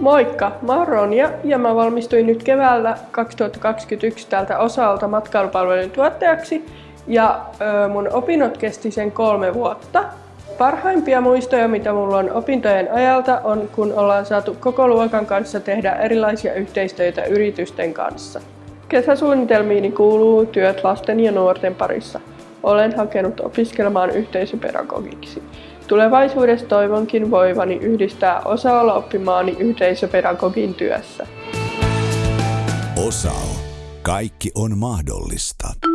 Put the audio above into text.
Moikka, mä oon Ronja ja mä valmistuin nyt keväällä 2021 täältä osalta matkailupalvelujen tuottajaksi ja ö, mun opinnot kesti sen kolme vuotta. Parhaimpia muistoja, mitä mulla on opintojen ajalta, on kun ollaan saatu koko luokan kanssa tehdä erilaisia yhteistyötä yritysten kanssa. Kesäsuunnitelmiini kuuluu työt lasten ja nuorten parissa. Olen hakenut opiskelemaan yhteisöpedagogiksi. Tulevaisuudessa toivonkin voivani yhdistää osa oppimaani yhteisöpedagogin työssä. Osao. Kaikki on mahdollista.